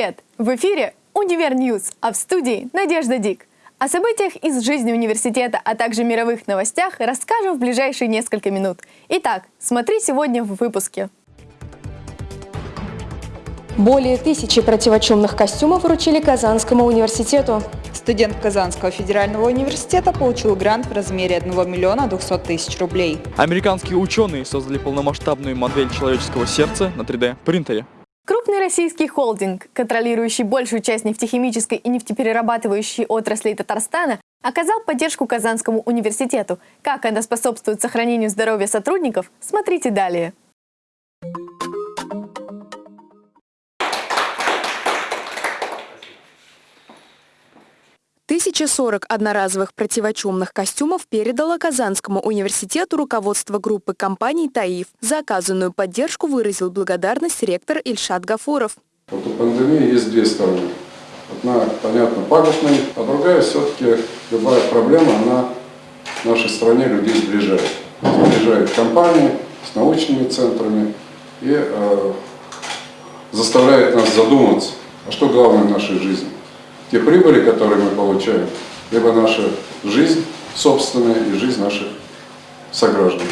Привет! В эфире «Univer News», а в студии Надежда Дик. О событиях из жизни университета, а также мировых новостях расскажем в ближайшие несколько минут. Итак, смотри сегодня в выпуске. Более тысячи противочумных костюмов вручили Казанскому университету. Студент Казанского федерального университета получил грант в размере 1 миллиона 200 тысяч рублей. Американские ученые создали полномасштабную модель человеческого сердца на 3D-принтере. Крупный российский холдинг, контролирующий большую часть нефтехимической и нефтеперерабатывающей отраслей Татарстана, оказал поддержку Казанскому университету. Как она способствует сохранению здоровья сотрудников, смотрите далее. 1040 одноразовых противочумных костюмов передало Казанскому университету руководство группы компаний «Таиф». За оказанную поддержку выразил благодарность ректор Ильшат Гафуров. Вот у пандемии есть две стороны. Одна, понятно, пагубная, а другая все-таки любая проблема, она в нашей стране людей сближает. Сближает компании с научными центрами и э, заставляет нас задуматься, а что главное в нашей жизни те прибыли, которые мы получаем, либо наша жизнь собственная и жизнь наших сограждан.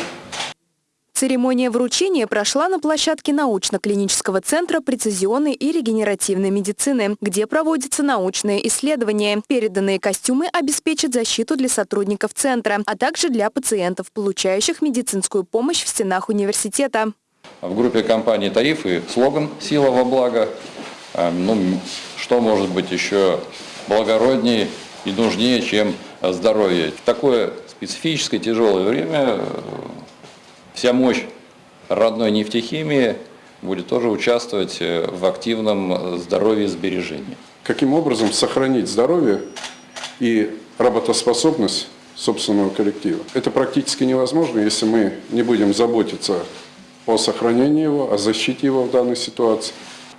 Церемония вручения прошла на площадке научно-клинического центра прецизионной и регенеративной медицины, где проводятся научные исследования. Переданные костюмы обеспечат защиту для сотрудников центра, а также для пациентов, получающих медицинскую помощь в стенах университета. В группе компании «Таиф» и слоган «Сила во благо». Эм, ну, что может быть еще благороднее и нужнее, чем здоровье. В такое специфическое тяжелое время э, вся мощь родной нефтехимии будет тоже участвовать э, в активном здоровье и сбережении. Каким образом сохранить здоровье и работоспособность собственного коллектива? Это практически невозможно, если мы не будем заботиться о сохранении его, о защите его в данной ситуации.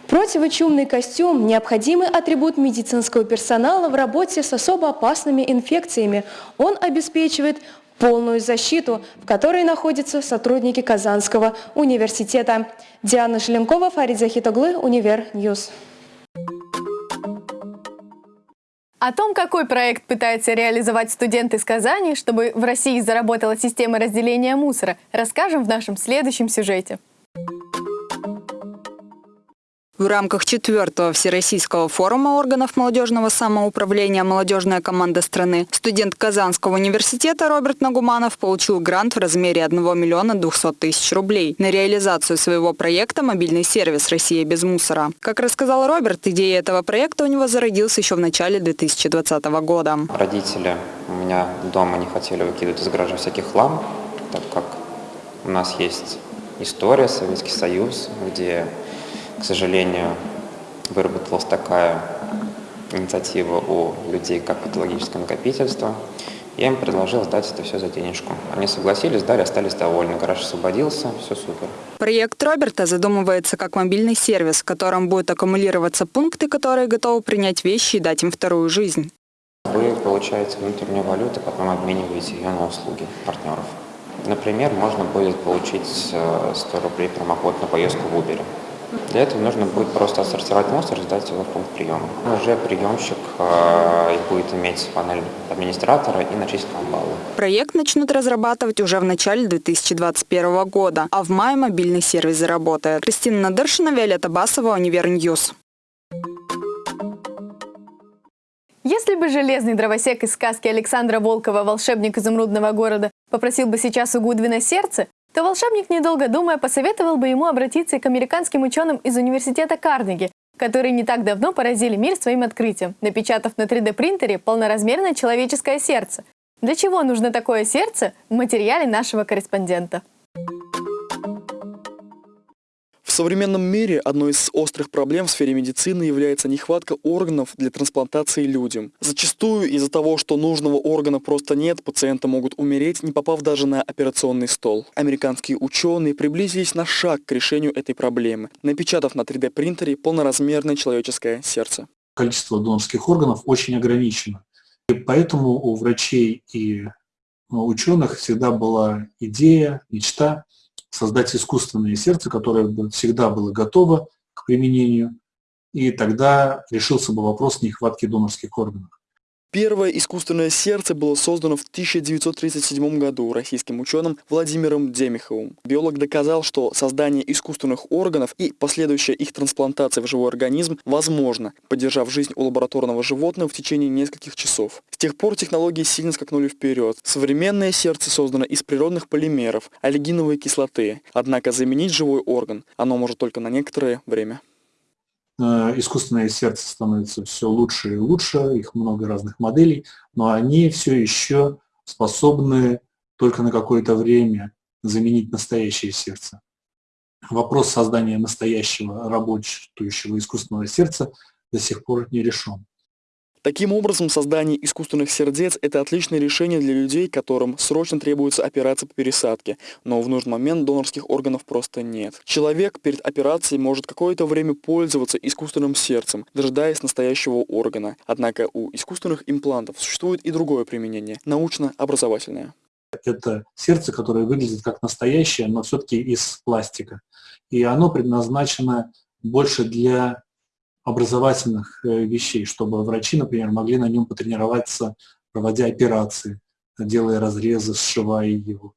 Противочумный костюм – необходимый атрибут медицинского персонала в работе с особо опасными инфекциями. Он обеспечивает полную защиту, в которой находятся сотрудники Казанского университета. Диана Шеленкова, Фарид Захитоглы, Univer News. О том, какой проект пытается реализовать студент из Казани, чтобы в России заработала система разделения мусора, расскажем в нашем следующем сюжете. В рамках четвертого Всероссийского форума органов молодежного самоуправления «Молодежная команда страны» студент Казанского университета Роберт Нагуманов получил грант в размере 1 миллиона 200 тысяч рублей на реализацию своего проекта «Мобильный сервис Россия без мусора». Как рассказал Роберт, идея этого проекта у него зародилась еще в начале 2020 года. Родители у меня дома не хотели выкидывать из гаража всяких хлам, так как у нас есть история, Советский Союз, где к сожалению, выработалась такая инициатива у людей, как патологическое накопительство. Я им предложил сдать это все за денежку. Они согласились, сдали, остались довольны. Гараж освободился, все супер. Проект Роберта задумывается как мобильный сервис, в котором будут аккумулироваться пункты, которые готовы принять вещи и дать им вторую жизнь. Вы получаете внутреннюю валюту, потом обмениваете ее на услуги партнеров. Например, можно будет получить 100 э, рублей промокод на поездку в Uber. Для этого нужно будет просто отсортировать мусор и сдать его в пункт приема. Уже приемщик э, будет иметь панель администратора и начислить вам баллы. Проект начнут разрабатывать уже в начале 2021 года, а в мае мобильный сервис заработает. Кристина Надыршина, Виолетта Басова, Универ News. Если бы железный дровосек из сказки Александра Волкова «Волшебник изумрудного города» попросил бы сейчас у Гудвина сердце, то волшебник, недолго думая, посоветовал бы ему обратиться к американским ученым из университета Карнеги, которые не так давно поразили мир своим открытием, напечатав на 3D-принтере полноразмерное человеческое сердце. Для чего нужно такое сердце в материале нашего корреспондента? Современном мире одной из острых проблем в сфере медицины является нехватка органов для трансплантации людям. Зачастую из-за того, что нужного органа просто нет, пациенты могут умереть, не попав даже на операционный стол. Американские ученые приблизились на шаг к решению этой проблемы, напечатав на 3D-принтере полноразмерное человеческое сердце. Количество донорских органов очень ограничено. И поэтому у врачей и ученых всегда была идея, мечта создать искусственное сердце, которое бы всегда было готово к применению, и тогда решился бы вопрос нехватки донорских органов. Первое искусственное сердце было создано в 1937 году российским ученым Владимиром Демиховым. Биолог доказал, что создание искусственных органов и последующая их трансплантация в живой организм возможно, поддержав жизнь у лабораторного животного в течение нескольких часов. С тех пор технологии сильно скакнули вперед. Современное сердце создано из природных полимеров, аллигиновой кислоты. Однако заменить живой орган оно может только на некоторое время. Э, искусственное сердце становится все лучше и лучше, их много разных моделей, но они все еще способны только на какое-то время заменить настоящее сердце. Вопрос создания настоящего работающего искусственного сердца до сих пор не решен. Таким образом, создание искусственных сердец – это отличное решение для людей, которым срочно требуется операция по пересадке, но в нужный момент донорских органов просто нет. Человек перед операцией может какое-то время пользоваться искусственным сердцем, дожидаясь настоящего органа. Однако у искусственных имплантов существует и другое применение – научно-образовательное. Это сердце, которое выглядит как настоящее, но все-таки из пластика. И оно предназначено больше для образовательных э, вещей, чтобы врачи, например, могли на нем потренироваться, проводя операции, делая разрезы, сшивая его.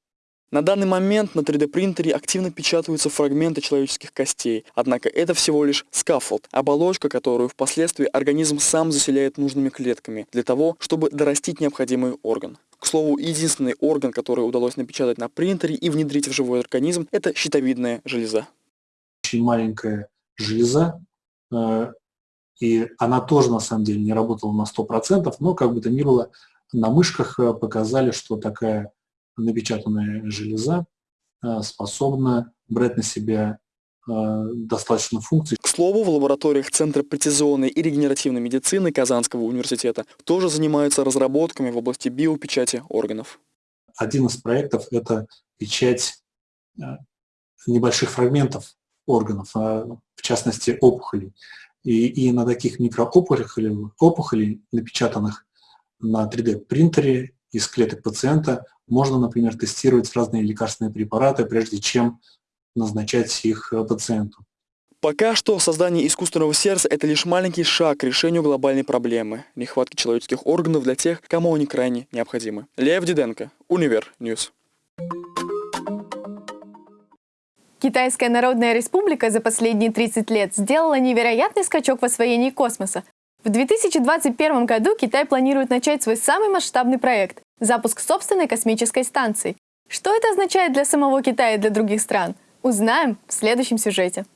На данный момент на 3D-принтере активно печатаются фрагменты человеческих костей, однако это всего лишь scaffold, оболочка, которую впоследствии организм сам заселяет нужными клетками для того, чтобы дорастить необходимый орган. К слову, единственный орган, который удалось напечатать на принтере и внедрить в живой организм, это щитовидная железа. Очень маленькая железа, э, и она тоже на самом деле не работала на 100%, но как бы то ни было, на мышках э, показали, что такая напечатанная железа э, способна брать на себя э, достаточно функций. К слову, в лабораториях Центра прецизионной и регенеративной медицины Казанского университета тоже занимаются разработками в области биопечати органов. Один из проектов – это печать небольших фрагментов органов, в частности опухолей. И, и на таких микроопухолях, опухолей, напечатанных на 3D-принтере из клеток пациента, можно, например, тестировать разные лекарственные препараты, прежде чем назначать их э, пациенту. Пока что создание искусственного сердца – это лишь маленький шаг к решению глобальной проблемы – нехватки человеческих органов для тех, кому они крайне необходимы. Лев Диденко, Универ News. Китайская Народная Республика за последние 30 лет сделала невероятный скачок в освоении космоса. В 2021 году Китай планирует начать свой самый масштабный проект – запуск собственной космической станции. Что это означает для самого Китая и для других стран? Узнаем в следующем сюжете.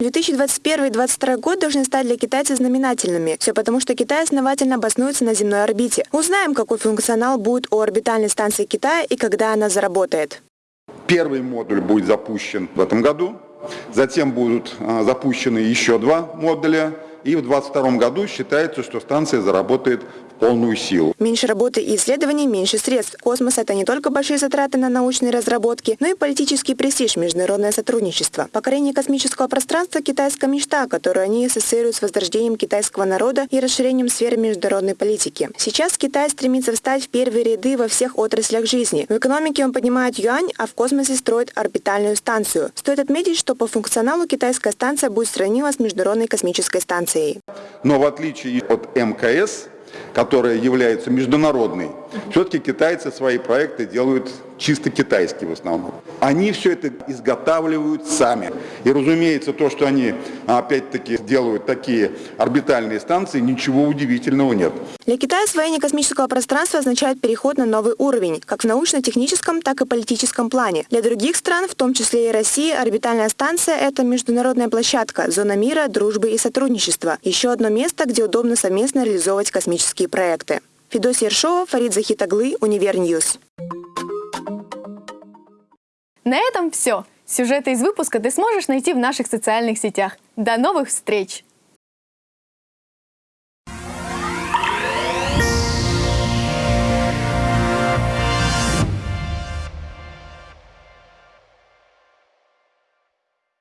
2021-2022 год должны стать для китайцев знаменательными. Все потому, что Китай основательно обоснуется на земной орбите. Узнаем, какой функционал будет у орбитальной станции Китая и когда она заработает. Первый модуль будет запущен в этом году, затем будут а, запущены еще два модуля, и в 2022 году считается, что станция заработает полную силу. Меньше работы и исследований, меньше средств. Космос – это не только большие затраты на научные разработки, но и политический престиж, международное сотрудничество. Покорение космического пространства – китайская мечта, которую они ассоциируют с возрождением китайского народа и расширением сферы международной политики. Сейчас Китай стремится встать в первые ряды во всех отраслях жизни. В экономике он поднимает юань, а в космосе строит орбитальную станцию. Стоит отметить, что по функционалу китайская станция будет сравнима с Международной космической станцией. Но в отличие от МКС, которая является международной, все-таки китайцы свои проекты делают чисто китайские в основном. Они все это изготавливают сами. И, разумеется, то, что они опять-таки делают такие орбитальные станции, ничего удивительного нет. Для Китая освоение космического пространства означает переход на новый уровень, как в научно-техническом, так и политическом плане. Для других стран, в том числе и России, орбитальная станция – это международная площадка, зона мира, дружбы и сотрудничества. Еще одно место, где удобно совместно реализовывать космические проекты. Федосия Ершова, Фарид Захитаглы, Универ News. На этом все. Сюжеты из выпуска ты сможешь найти в наших социальных сетях. До новых встреч!